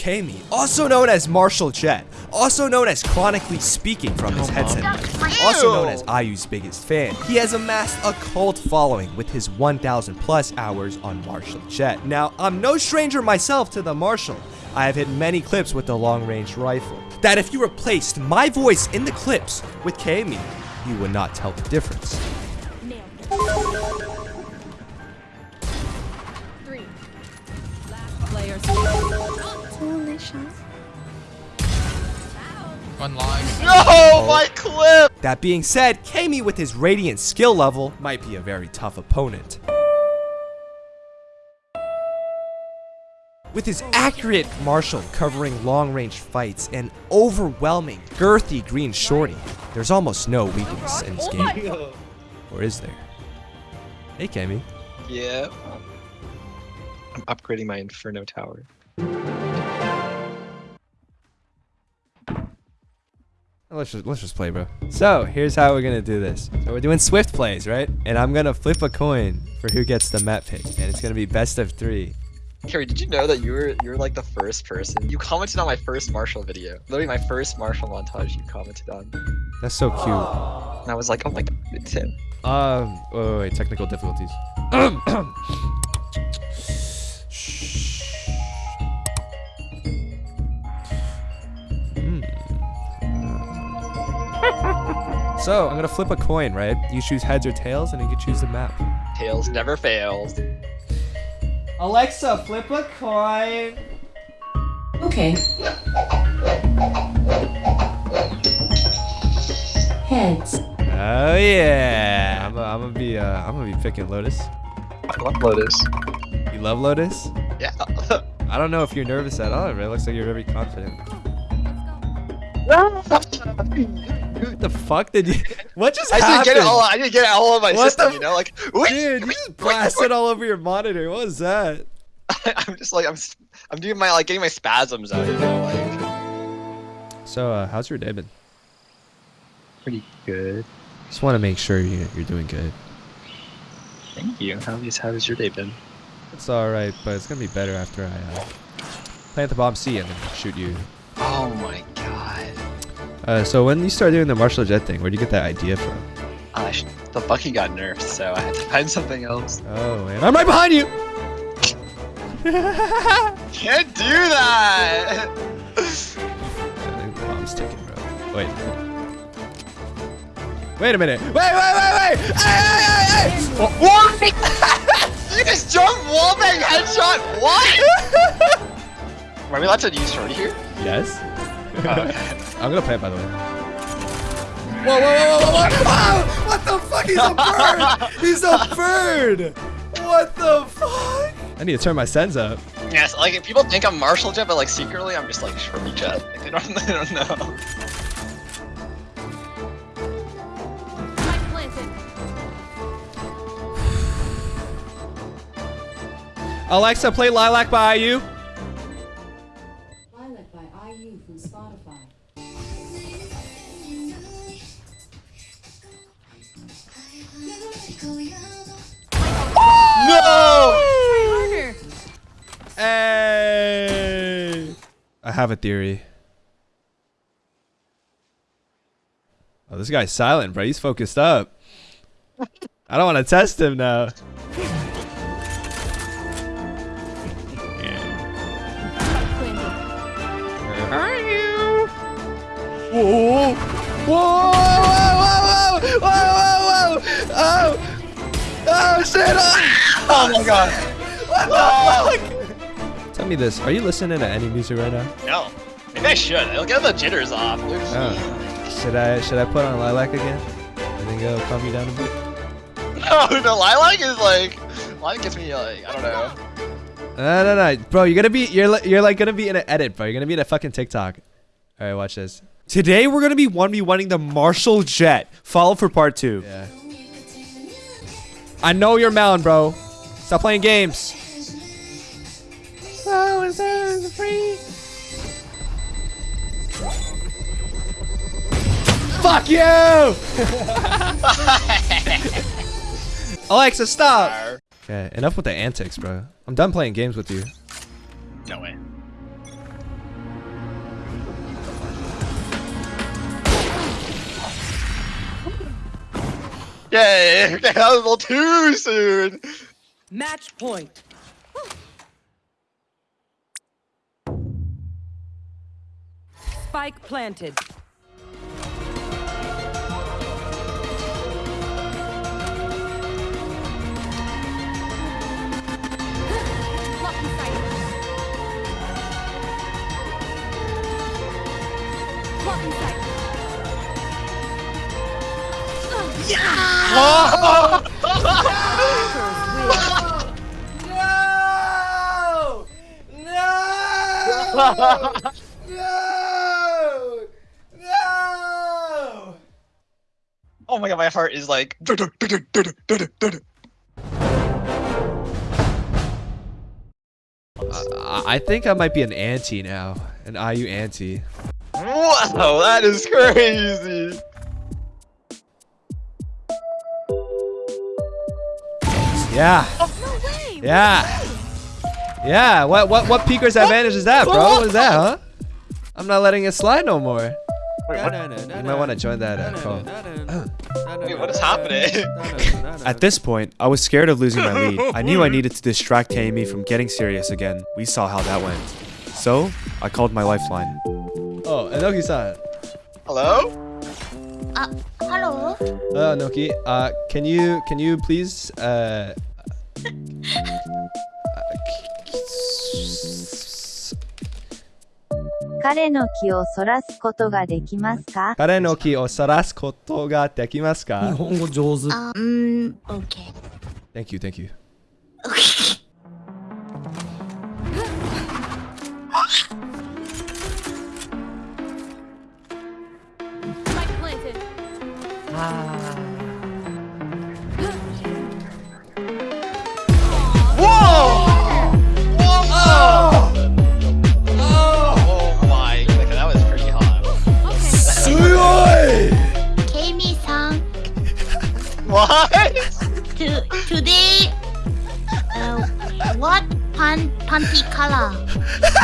Kami, also known as Marshal Jett, also known as chronically speaking from his headset, also known as IU's biggest fan. He has amassed a cult following with his 1,000 plus hours on Marshal Jett. Now, I'm no stranger myself to the Marshal. I have hit many clips with the long-range rifle. That if you replaced my voice in the clips with Kami, you would not tell the difference. Delicious. One live. No, oh. my clip! That being said, Kami with his Radiant skill level might be a very tough opponent. With his accurate Marshal covering long-range fights and overwhelming girthy green shorty, there's almost no weakness in this game. Oh or is there? Hey Kami. Yeah. I'm upgrading my Inferno Tower. Let's just, let's just play, bro. So, here's how we're gonna do this. So we're doing Swift plays, right? And I'm gonna flip a coin for who gets the map pick. And it's gonna be best of three. Carrie, did you know that you were you're like the first person? You commented on my first Marshal video. Literally my first Marshal montage you commented on. That's so cute. And I was like, oh my god, it's him. Um, wait, wait, wait, technical difficulties. so, I'm gonna flip a coin, right? You choose heads or tails, and you can choose the map. Tails never fails. Alexa, flip a coin. Okay. Heads. Oh yeah. I'm, I'm gonna be, uh, I'm gonna be picking Lotus. I love Lotus. You love Lotus? Yeah. I don't know if you're nervous at all. It looks like you're very confident. What the fuck did you? What just I happened? didn't get it all. I didn't get it all on my What system. the- You know, like wait, Dude, you just blasted all over your monitor. What was that? wait. I'm just like I'm. s- I'm doing my like getting my spasms out. You know, like So, uh, how's your day been? pretty good. Just want to make sure you, you're doing good. Thank you. How is how has your day been? It's all right, but it's gonna be better after I uh, plant the bomb C and then shoot you. Oh my god. Uh, so when you started doing the Marshal Jett thing, where'd you get that idea from? Uh, the Bucky got nerfed, so I had to find something else. Oh, man, I'm right behind you. Can't do that. I think the bomb's ticking, bro. Wait. Wait a minute. Wait, wait, wait, wait! Hey, hey, hey, hey! what? you just jump wallbang headshot. What? Are we allowed to use shorty here? Yes. Uh, I'm gonna play it, by the way. Whoa, whoa, whoa, whoa, whoa, whoa! What the fuck? He's a bird! He's a bird! What the fuck? I need to turn my sends up. yes, like if people think I'm Marshal Jett, but like secretly I'm just like shorty Jett. Like, they don't. They don't know. Alexa, play Lilac by IU. I have a theory. Oh, this guy's silent, bro. He's focused up. I don't want to test him now. Planted. Whoa! Whoa! Whoa! Whoa! Whoa! Whoa! Whoa! Oh! Oh shit! Oh, Oh my god. what the fuck? Tell me this: Are you listening to any music right now? No. Maybe I should. It'll get the jitters off. Oh. Should I should I put on Lilac again? I think it'll calm you down a bit. No, no, lilac is like, lilac gets me like, I don't know. No, no, no, bro. You're gonna be you're li- you're like gonna be in an edit, bro. You're gonna be in a fucking TikTok. All right, watch this. Today we're gonna be one v oneing the Marshal Jett. Follow for part two. Yeah. I know you're Mound, bro. Stop playing games. Free. Fuck you! Alexa, stop! Okay, enough with the antics, bro. I'm done playing games with you. No way. Yay! That was a little too soon! Match point. Spike planted. Blocking sight. Blocking sight. No! No! No! Oh my god, my heart is like. I, I think I might be an anti now. An IU anti. Wow, that is crazy. Yeah. No way. Yeah. Yeah. What what what peaker's advantage is that, bro? What is that, huh? I'm not letting it slide no more. Wait, what, You might want to join that uh, call. Wait, what is happening? At this point, I was scared of losing my lead. I knew I needed to distract Tammy from getting serious again. We saw how that went. So, I called my lifeline. Oh, Enoki-san. Hello? Uh, Hello. Uh, Noki. Uh, can you can you please uh, 彼の気をそらすことができますか？彼の気をそらすことができますか？日本語上手。あ、うーん、OK。Thank you, thank you. Spike planted. panty color.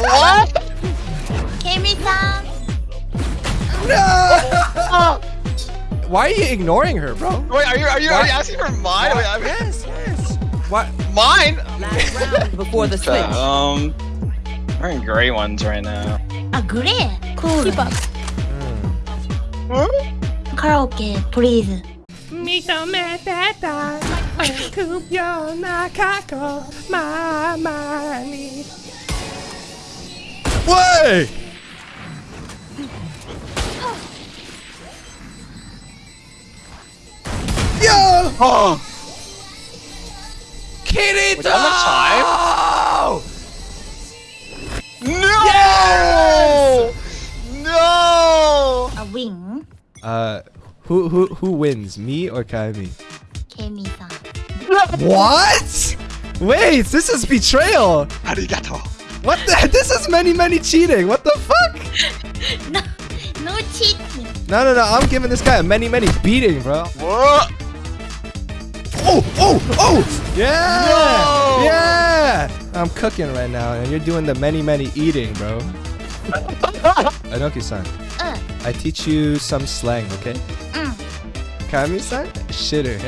what? Kami-san. No. Why are you ignoring her, bro? Wait, are you are you, are you asking for mine? Wait, I mean, yes, yes. What? Mine? Before the switch. Um, we're in gray ones right now. Ah, gray. Cool. Keep up. Hmm? Karaoke, please. 認めてた悪くような過去まあまあ Hey! Yo! Oh! Kirito! time? No! Yes! No! A wing. Uh, who who who wins, me or Kaimi? Kaimi-san. What? Wait, this is betrayal. Arigato. What the? This is many, many cheating. What the fuck? No, no cheating. No, no, no. I'm giving this guy a many, many beating, bro. What? Oh, oh, oh! Yeah! No! Yeah! I'm cooking right now, and you're doing the many, many eating, bro. Enoki-san, uh. I teach you some slang, okay? Mm. Kami-san, shitter.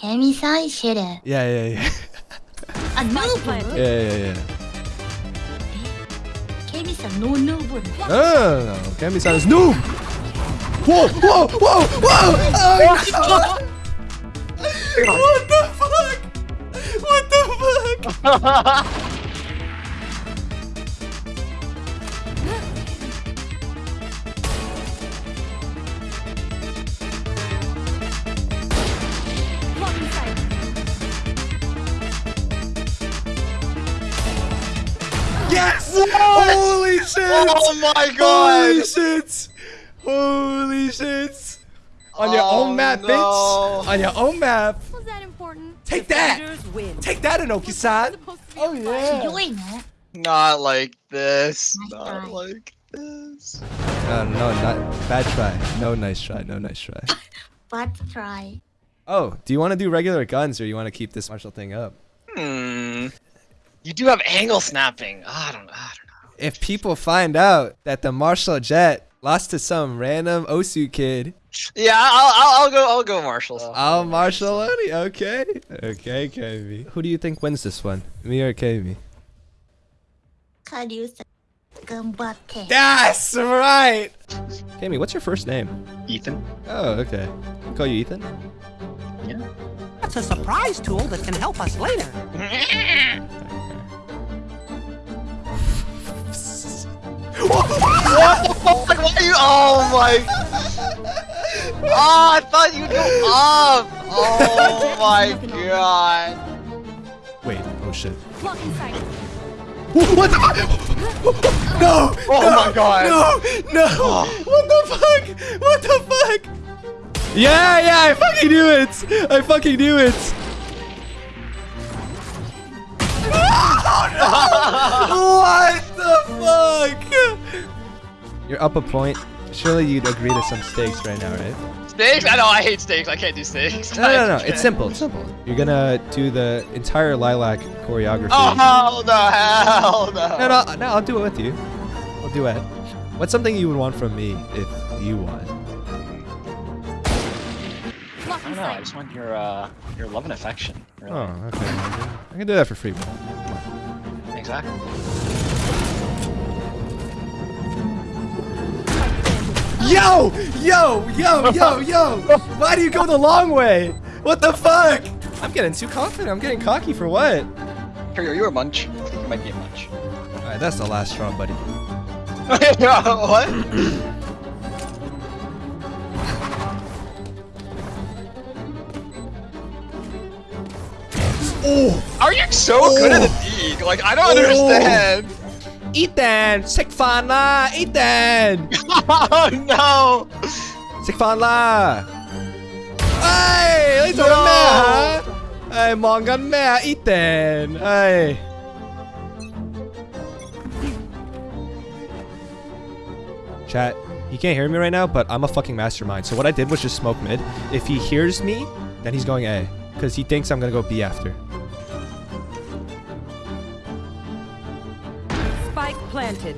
Kami-san, shitter. Yeah, yeah, yeah. A. Yeah, yeah, yeah. Kemi-san no noob. Ah, Kemi-san noob. Whoa, whoa, whoa, whoa! Oh, what the fuck? What the fuck? Yes! What? Holy shit! Oh my god! Holy shit! Holy shit! On your oh, own map, no. bitch! On your own map! Was that important? Take Defenders that! Win. Take that, Enoki-san! Oh yeah! Doing. Not like this. Not try. like this. No, no, not bad try. No nice try. No nice try. bad try. Oh, do you want to do regular guns or you want to keep this Marshal thing up? Hmm. You do have angle snapping. Ah, I don't. I don't know. If people find out that the Marshal Jett Lost to some random Osu kid. Yeah, I'll, I'll, I'll go. I'll go Marshals. Oh, Marshal Oni. Okay. Okay, KB. Who do you think wins this one? Me or KB? That's right. KB, what's your first name? Ethan. Oh, okay. I'll call you Ethan. Yeah. That's a surprise tool that can help us later. Oh, like, why are you? Oh my! Oh, I thought you'd go up. Oh my god! Wait. Oh shit. What the? No! Oh my god! No! No! Oh. What the fuck? What the fuck? Yeah, yeah, I fucking knew it! I fucking knew it! Oh, what the fuck? You're up a point. Surely you'd agree to some stakes right now, right? Stakes? I know I hate stakes. I can't do stakes. No, no, no. It's simple. It's simple. You're gonna do the entire Lilac choreography. Oh hell no! Hell no! No, no, no, I'll do it with you. I'll do it. What's something you would want from me if you won? I don't know. I just want your uh, your love and affection. Really. Oh, okay. I can, do that for free. bro. Exactly. Yo! Yo! Yo! Yo! Yo! Why do you go the long way? What the fuck? I'm getting too confident. I'm getting cocky for what? Are you a munch? I think you might be a munch. Alright, that's the last straw, buddy. what? Oh! Are you so good at the oh. league? Like I don't understand. Oh. Ethan! Sick fan la! Ethan! oh no! Sick fan la! Hey! 你做緊咩啊？誒，忙緊咩啊，Ethan？唉。Chat, he can't hear me right now, but I'm a fucking mastermind. So what I did was just smoke mid. If he hears me, then he's going A. Because he thinks I'm gonna go B after. Planted.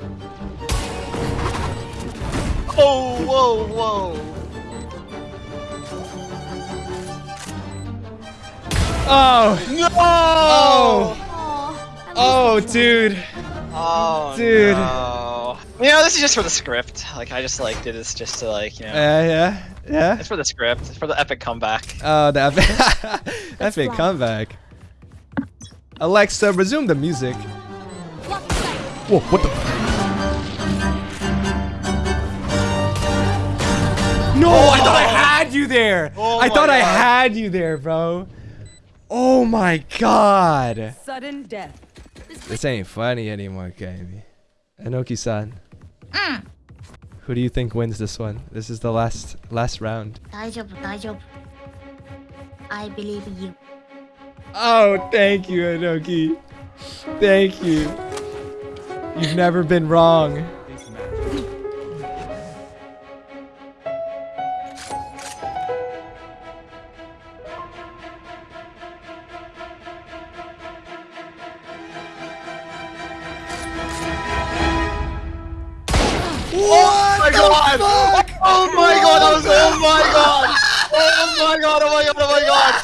Oh whoa whoa! Oh! No! Oh! Aw, Oh, dude. Oh Dude. no. You know, this is just for the script. Like I just like did this just to like you know. Yeah, yeah, yeah. It's for the script. It's for the epic comeback. Oh, the epic, epic comeback. Alexa, resume the music. Whoa, what the? No, oh. I thought I had you there. Oh I thought God. I had you there, bro. Oh my God. Sudden death. This ain't funny anymore, Kaimi. Enoki-san. Mm. Who do you think wins this one? This is the last last round. I believe you. Oh, thank you, Enoki. Thank you. You've never been wrong. My god!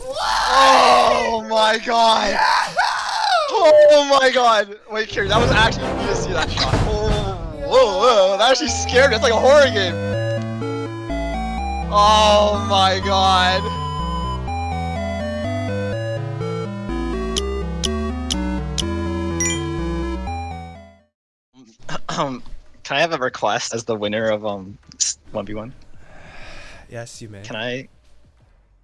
Oh my god! Oh my god! Oh my god! Wait, Kieran, that was actually you to see that shot. Oh, whoa, whoa! That actually scared me. It's like a horror game. Oh my god! Um, can I have a request as the winner of um one v one? Yes, you may. Can I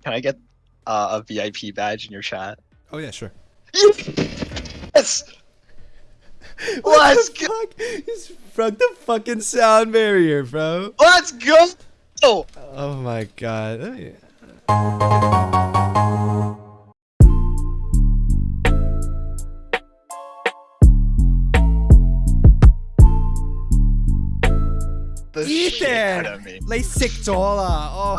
can I get uh, a VIP badge in your chat? Oh yeah, sure. Yes. Let's the go. fuck? He's broke the fucking sound barrier, bro. Let's go. Oh. Oh my god. Let me- The Ethan! of me. 你食咗啦，哦。